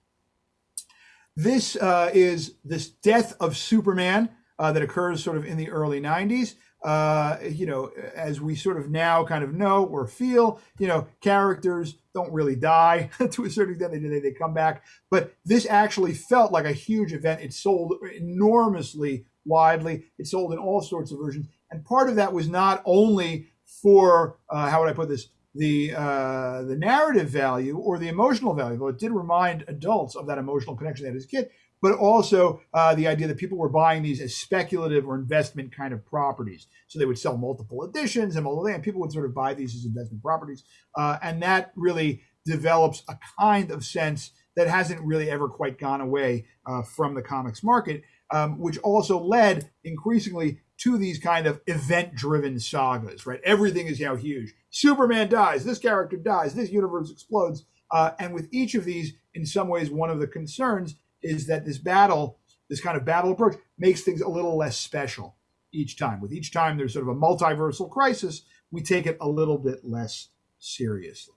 This uh, is this death of Superman uh, that occurs sort of in the early 90s. Uh, you know, as we sort of now kind of know or feel, you know, characters don't really die (laughs) to a certain extent. They, they come back, but this actually felt like a huge event. It sold enormously widely. It sold in all sorts of versions. And part of that was not only for, uh, how would I put this, the uh, the narrative value or the emotional value, though it did remind adults of that emotional connection they had as a kid, but also uh, the idea that people were buying these as speculative or investment kind of properties. So they would sell multiple editions and multiple, and people would sort of buy these as investment properties, uh, and that really develops a kind of sense that hasn't really ever quite gone away uh, from the comics market, um, which also led increasingly to these kind of event-driven sagas, right? Everything is now huge. Superman dies, this character dies, this universe explodes. Uh, and with each of these, in some ways, one of the concerns is that this battle, this kind of battle approach, makes things a little less special. each time. With each time there's sort of a multiversal crisis, we take it a little bit less seriously.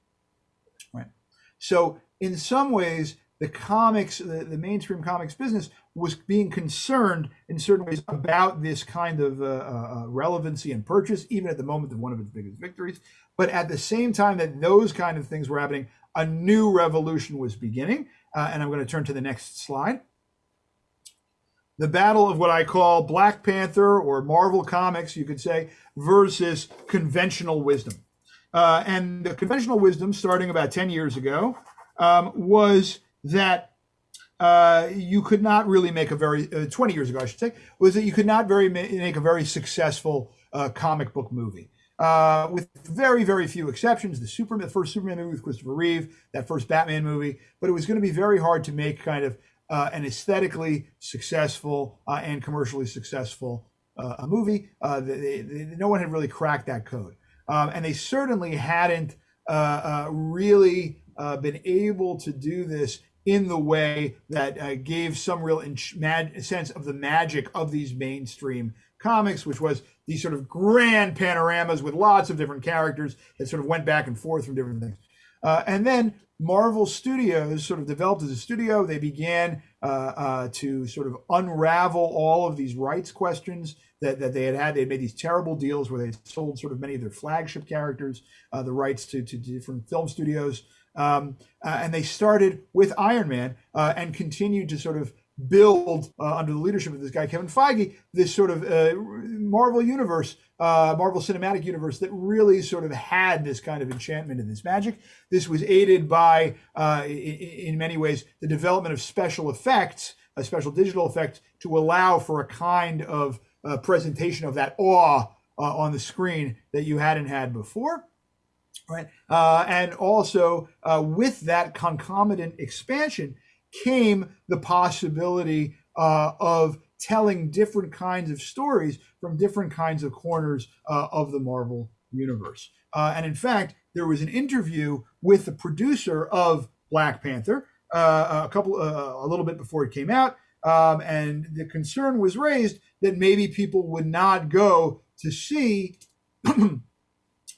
Right. So in some ways, the comics, the, the mainstream comics business was being concerned in certain ways about this kind of uh, uh, relevancy and purchase, even at the moment of one of its biggest victories. But at the same time that those kind of things were happening, a new revolution was beginning. Uh, and I'm going to turn to the next slide. The battle of what I call Black Panther or Marvel Comics, you could say, versus conventional wisdom. Uh, and the conventional wisdom, starting about 10 years ago, um, was that uh, you could not really make a very uh, 20 years ago, I should say, was that you could not very make a very successful uh, comic book movie. Uh, with very, very few exceptions, the Superman, the first Superman movie with Christopher Reeve, that first Batman movie, but it was going to be very hard to make kind of uh, an aesthetically successful uh, and commercially successful a movie. They, they, no one had really cracked that code, um, and they certainly hadn't really been able to do this in the way that uh, gave some real sense of the magic of these mainstream comics, which was these sort of grand panoramas with lots of different characters that sort of went back and forth from different things. Uh, and then Marvel Studios sort of developed as a studio. They began uh, uh, to sort of unravel all of these rights questions that, that they had had. They had made these terrible deals where they sold sort of many of their flagship characters, uh, the rights to, to different film studios. Um, uh, and they started with Iron Man uh, and continued to sort of build uh, under the leadership of this guy Kevin Feige this sort of uh, Marvel universe, uh, Marvel Cinematic Universe that really sort of had this kind of enchantment and this magic. This was aided by, uh, in, many ways, the development of special effects, a special digital effect to allow for a kind of presentation of that awe on the screen that you hadn't had before right? Uh, and also uh, with that concomitant expansion came the possibility uh, of telling different kinds of stories from different kinds of corners uh, of the Marvel universe. Uh, and in fact, there was an interview with the producer of Black Panther uh, a couple, a little bit before it came out, um, and the concern was raised that maybe people would not go to see (clears throat)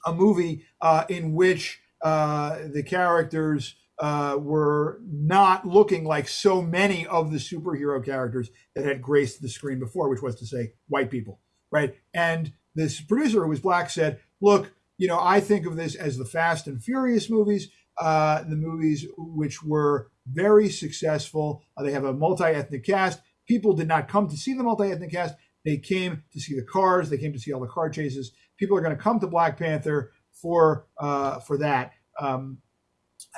a movie uh, in which uh, the characters uh, were not looking like so many of the superhero characters that had graced the screen before, which was to say, white people, right? And this producer, who was black, said, "Look, you know, I think of this as the Fast and Furious movies, uh, the movies which were very successful. Uh, they have a multi-ethnic cast. People did not come to see the multi-ethnic cast; they came to see the cars. They came to see all the car chases. People are going to come to Black Panther for uh, for that." Um,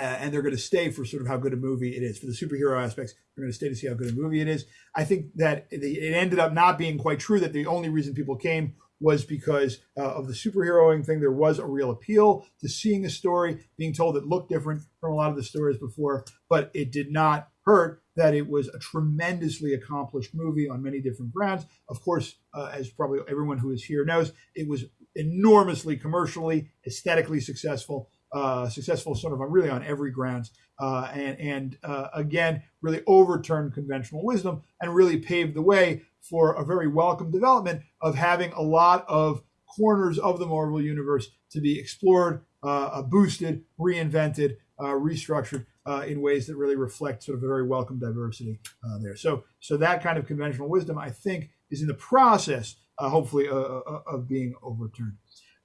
and they're going to stay for sort of how good a movie it is. For the superhero aspects, they're going to stay to see how good a movie it is. I think that it ended up not being quite true that the only reason people came was because uh, of the superheroing thing. There was a real appeal to seeing a story being told that looked different from a lot of the stories before, but it did not hurt that it was a tremendously accomplished movie on many different grounds. Of course, uh, as probably everyone who is here knows, it was enormously commercially, aesthetically successful uh, successful sort of really on every grounds, uh, and and uh, again really overturned conventional wisdom and really paved the way for a very welcome development of having a lot of corners of the Marvel universe to be explored, uh, boosted, reinvented, uh, restructured uh, in ways that really reflect sort of a very welcome diversity there. So so that kind of conventional wisdom, I think, is in the process, Uh, hopefully, uh, uh, of being overturned.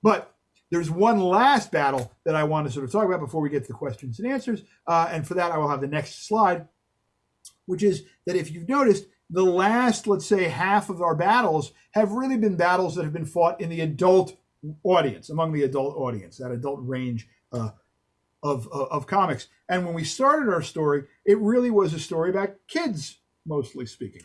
But there's one last battle that I want to sort of talk about before we get to the questions and answers. Uh, and for that, I will have the next slide, which is that if you've noticed, the last, let's say, half of our battles have really been battles that have been fought in the adult audience, among the adult audience, that adult range uh, of, of, of comics. And when we started our story, it really was a story about kids, mostly speaking,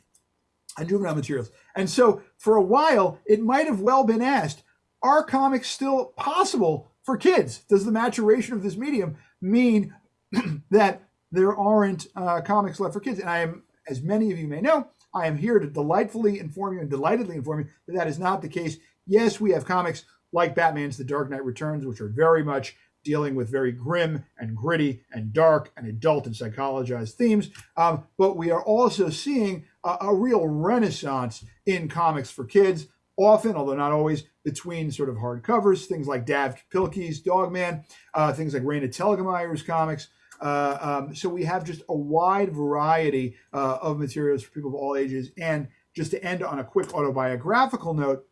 and juvenile materials. And so for a while, it might have well been asked, are comics still possible for kids? Does the maturation of this medium mean (clears throat) that there aren't uh, comics left for kids? And I am, as many of you may know, I am here to delightfully inform you and delightedly inform you that that is not the case. Yes, we have comics like Batman's The Dark Knight Returns, which are very much dealing with very grim and gritty and dark and adult and psychologized themes. Um, but we are also seeing a, a real renaissance in comics for kids often, although not always, between sort of hardcovers, things like Dav Pilkey's Dogman, uh, things like Raina Telgemeier's comics. Uh, um, so we have just a wide variety uh, of materials for people of all ages. And just to end on a quick autobiographical note,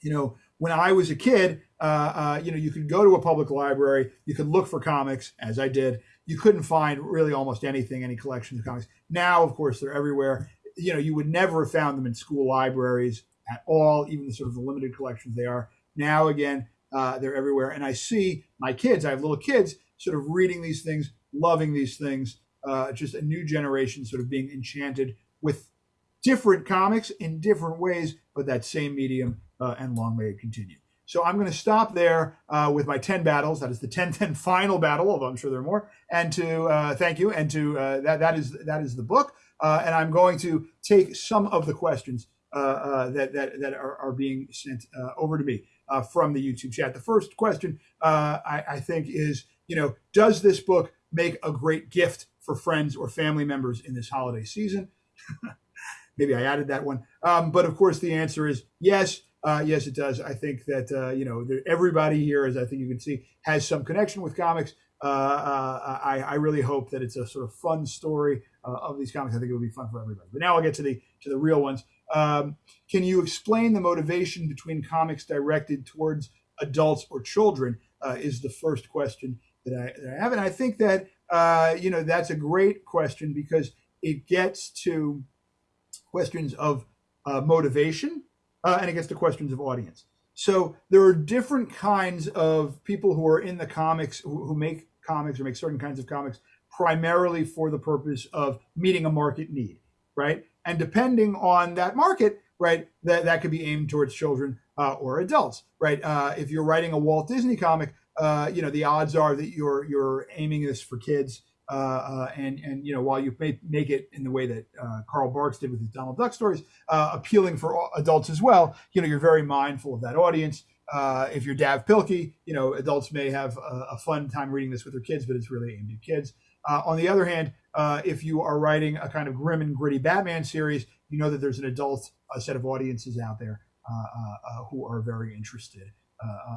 you know, when I was a kid, uh, uh, you know, you could go to a public library, you could look for comics, as I did. You couldn't find really almost anything, any collection of comics. Now, of course, they're everywhere. You know, you would never have found them in school libraries at all, even the sort of the limited collections they are. Now, again, uh, they're everywhere. And I see my kids, I have little kids, sort of reading these things, loving these things, uh, just a new generation sort of being enchanted with different comics in different ways, but that same medium, uh, and long may it continue. So I'm going to stop there uh, with my 10 battles. That is the 10 (laughs) 10 final battle, although I'm sure there are more. And to uh, thank you. And to uh, that, that is that is the book. Uh, and I'm going to take some of the questions uh, uh, that, that, that are, are being sent over to me from the YouTube chat. The first question I, I think is, you know, does this book make a great gift for friends or family members in this holiday season? (laughs) Maybe I added that one. Um, but of course, the answer is yes. Uh, yes, it does. I think that uh, you know everybody here, as I think you can see, has some connection with comics. Uh, uh I, I, really hope that it's a sort of fun story uh, of these comics. I think it will be fun for everybody. But now I'll get to the to the real ones. Um, can you explain the motivation between comics directed towards adults or children? Uh, is the first question that I, that I, have, and I think that you know that's a great question because it gets to questions of motivation uh, and gets to questions of audience. So there are different kinds of people who are in the comics who, who make comics or make certain kinds of comics primarily for the purpose of meeting a market need, right? And depending on that market, right, that, that could be aimed towards children uh, or adults, right? Uh, if you're writing a Walt Disney comic, uh, you know the odds are that you're you're aiming this for kids and and you know while you may make it in the way that uh, Carl Barks did with his Donald Duck stories, uh, appealing for adults as well, you know you're very mindful of that audience. Uh, if you're Dav Pilkey, you know adults may have a, a, fun time reading this with their kids, but it's really aimed at kids. Uh, on the other hand, if you are writing a kind of grim and gritty Batman series, you know that there's an adult set of audiences out there who are very interested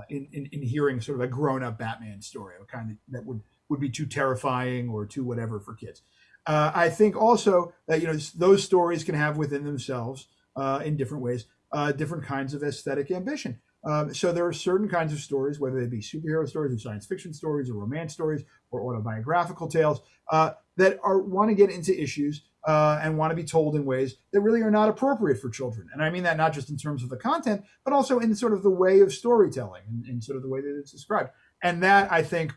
in, in, in hearing sort of a grown up Batman story, a kind of that would would be too terrifying or too whatever for kids. Uh, I think also that you know those stories can have within themselves uh, in different ways uh, different kinds of aesthetic ambition. Um, so there are certain kinds of stories, whether they be superhero stories or science fiction stories or romance stories or autobiographical tales, uh, that are want to get into issues uh, and want to be told in ways that really are not appropriate for children. And I mean that not just in terms of the content, but also in sort of the way of storytelling and, and sort of the way that it's described. And that I think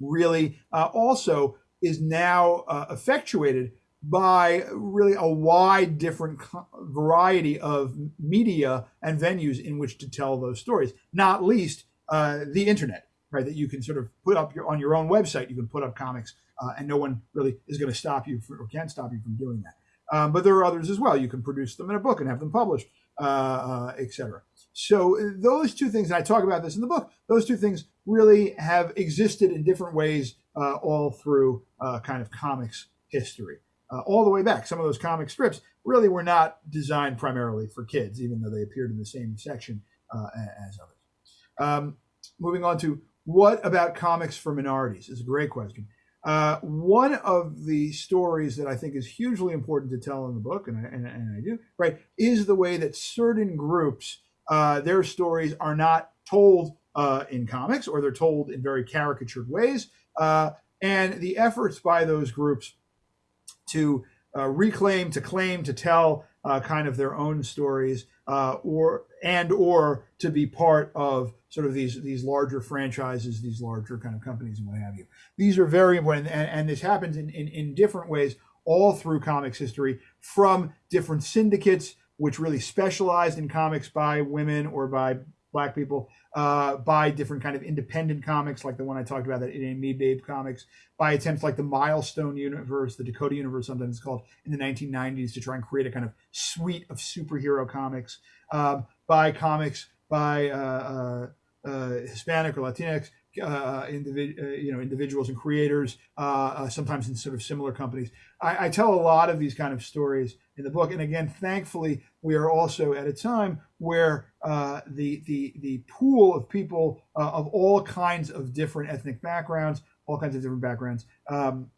really uh, also is now uh, effectuated by really a wide different variety of media and venues in which to tell those stories, not least uh, the internet, right? That you can sort of put up your, on your own website, you can put up comics uh, and no one really is going to stop you for, or can stop you from doing that. Um, but there are others as well. You can produce them in a book and have them published, uh, uh, etc. So uh, those two things, and I talk about this in the book, those two things really have existed in different ways uh, all through uh, kind of comics history. Uh, all the way back, some of those comic strips really were not designed primarily for kids, even though they appeared in the same section uh, as others. Um, moving on to what about comics for minorities is a great question. Uh, one of the stories that I think is hugely important to tell in the book, and I, and, and I do, right, is the way that certain groups, uh, their stories are not told uh, in comics or they're told in very caricatured ways. Uh, and the efforts by those groups to uh, reclaim, to claim, to tell uh, kind of their own stories, or and or to be part of sort of these these larger franchises, these larger kind of companies, and what have you. These are very important, and, and this happens in, in, in different ways all through comics history, from different syndicates which really specialized in comics by women or by black people, uh, by different kind of independent comics, like the one I talked about, that It Ain't Me Babe comics, by attempts like the Milestone universe, the Dakota universe, sometimes it's called, in the 1990s to try and create a kind of suite of superhero comics, um, by comics by uh, uh, uh Hispanic or Latinx uh, individ- uh, you know individuals and creators, uh, uh, sometimes in sort of similar companies. I, I, tell a lot of these kind of stories in the book. And again, thankfully, we are also at a time where uh, the the the pool of people uh, of all kinds of different ethnic backgrounds, all kinds of different backgrounds, um,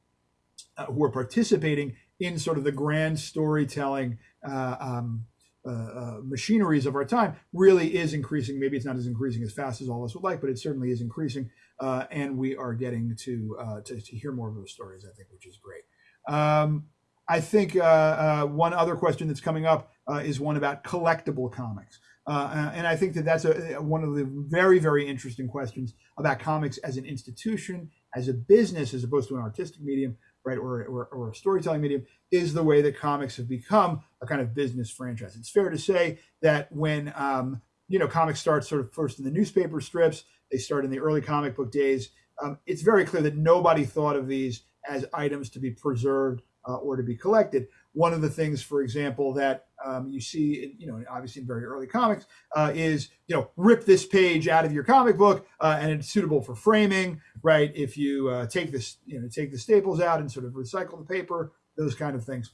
uh, who are participating in sort of the grand storytelling uh, um, uh, uh, machineries of our time really is increasing. Maybe it's not as increasing as fast as all of us would like, but it certainly is increasing, and we are getting to, to to hear more of those stories. I think, which is great. Um, I think one other question that's coming up is one about collectible comics. Uh, and I think that that's a, one of the very, very interesting questions about comics as an institution, as a business, as opposed to an artistic medium, right, or, or, or, a storytelling medium, is the way that comics have become a kind of business franchise. It's fair to say that when um, you know comics start sort of first in the newspaper strips, they start in the early comic book days. Um, it's very clear that nobody thought of these as items to be preserved uh, or to be collected. One of the things, for example, that um, you see, you know, obviously in very early comics, uh, is you know, rip this page out of your comic book, uh, and it's suitable for framing, right? If you uh, take this, you know, take the staples out and sort of recycle the paper, those kind of things,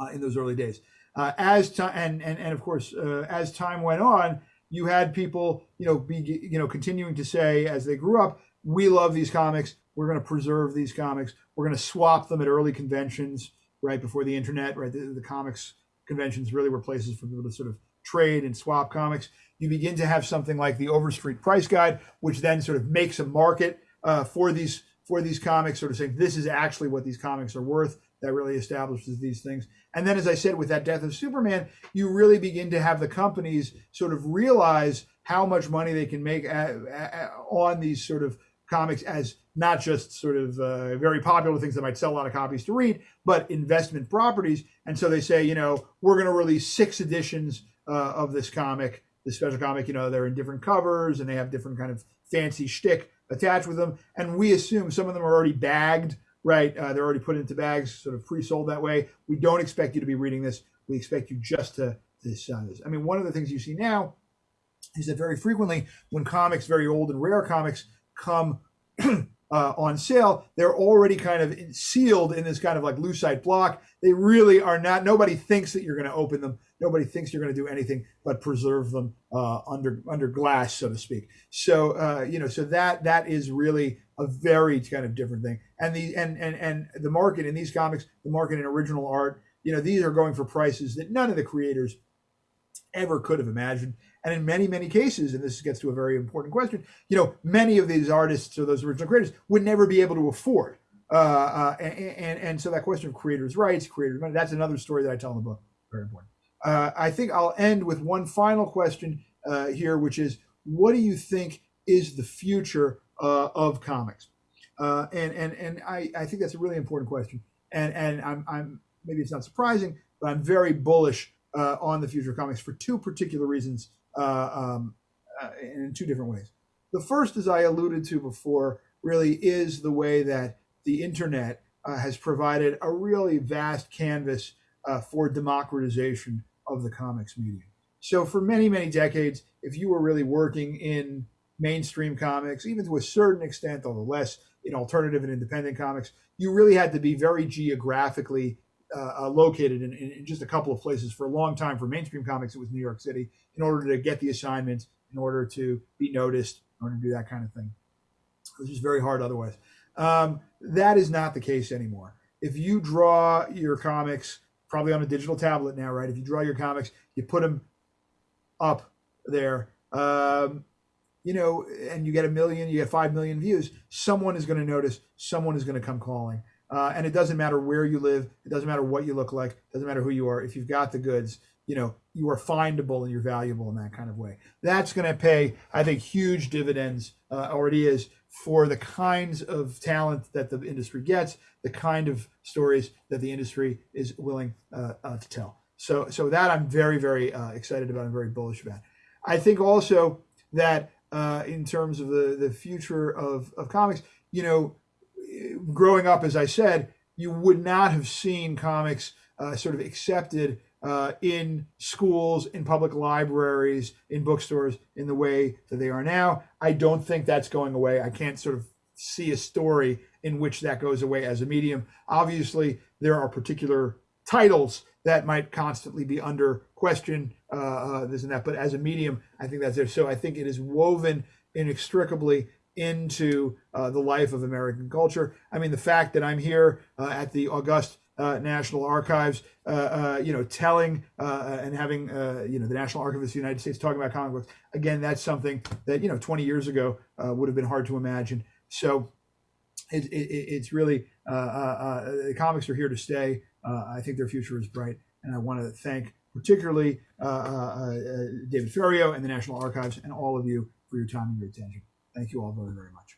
uh, in those early days. Uh, as time and, and and of course, uh, as time went on, you had people, you know, be you know, continuing to say as they grew up, we love these comics. We're going to preserve these comics. We're going to swap them at early conventions right before the internet, right? The, the comics conventions really were places for people to sort of trade and swap comics. You begin to have something like the Overstreet Price Guide, which then sort of makes a market uh, for these for these comics, sort of saying this is actually what these comics are worth. That really establishes these things. And then, as I said, with that death of Superman, you really begin to have the companies sort of realize how much money they can make at, at, on these sort of comics as not just sort of uh, very popular things that might sell a lot of copies to read, but investment properties. And so they say, you know, we're going to release six editions uh, of this comic, this special comic. You know, they're in different covers and they have different kind of fancy shtick attached with them. And we assume some of them are already bagged, right? Uh, they're already put into bags, sort of pre-sold that way. We don't expect you to be reading this. We expect you just to to sign this. I mean, one of the things you see now is that very frequently when comics, very old and rare comics, come (clears throat) uh, on sale, they're already kind of sealed in this kind of like lucite block. They really are not. Nobody thinks that you're going to open them. Nobody thinks you're going to do anything but preserve them uh, under under glass, so to speak. So uh, you know, so that that is really a very kind of different thing. And the and and and the market in these comics, the market in original art, you know, these are going for prices that none of the creators ever could have imagined. And in many, many cases, and this gets to a very important question, you know, many of these artists or those original creators would never be able to afford. Uh, uh, and, and, and so that question of creators' rights, creators' money, that's another story that I tell in the book. Very important. Uh, I think I'll end with one final question uh, here, which is, what do you think is the future uh, of comics? Uh, and and and I, I think that's a really important question. And and I'm I'm maybe it's not surprising, but I'm very bullish on the future of comics for two particular reasons uh, um, uh, in two different ways. The first, as I alluded to before, really is the way that the internet uh, has provided a really vast canvas uh, for democratization of the comics medium. So, for many, many decades, if you were really working in mainstream comics, even to a certain extent, although less in alternative and independent comics, you really had to be very geographically uh, uh, located in, in, just a couple of places for a long time. For mainstream comics, it was New York City in order to get the assignments, in order to be noticed, in order to do that kind of thing. Was just very hard otherwise. Um, that is not the case anymore. If you draw your comics, probably on a digital tablet now, right? If you draw your comics, you put them up there, um, you know, and you get a million, you get five million views, someone is going to notice, someone is going to come calling. Uh, and it doesn't matter where you live. It doesn't matter what you look like. Doesn't matter who you are. If you've got the goods, you know, you are findable and you're valuable in that kind of way. That's going to pay, I think, huge dividends, uh, already is, for the kinds of talent that the industry gets, the kind of stories that the industry is willing uh, uh to tell. So, so that I'm very, very uh, excited about and very bullish about. I think also that uh, in terms of the, the future of, of comics, you know, growing up, as I said, you would not have seen comics uh, sort of accepted uh, in schools, in public libraries, in bookstores in the way that they are now. I don't think that's going away. I can't sort of see a story in which that goes away as a medium. Obviously, there are particular titles that might constantly be under question, uh, uh, this and that. But as a medium, I think that's there. So I think it is woven inextricably into uh, the life of American culture. I mean, the fact that I'm here uh, at the August uh, National Archives, uh, uh, you know, telling uh, and having, uh, you know, the National Archivist of the United States talking about comic books. Again, that's something that, you know, 20 years ago uh, would have been hard to imagine. So it, it, it's really, uh, uh, uh, the comics are here to stay. Uh, I think their future is bright. And I want to thank particularly uh, uh, uh, David Ferriero and the National Archives and all of you for your time and your attention. Thank you all very, very much.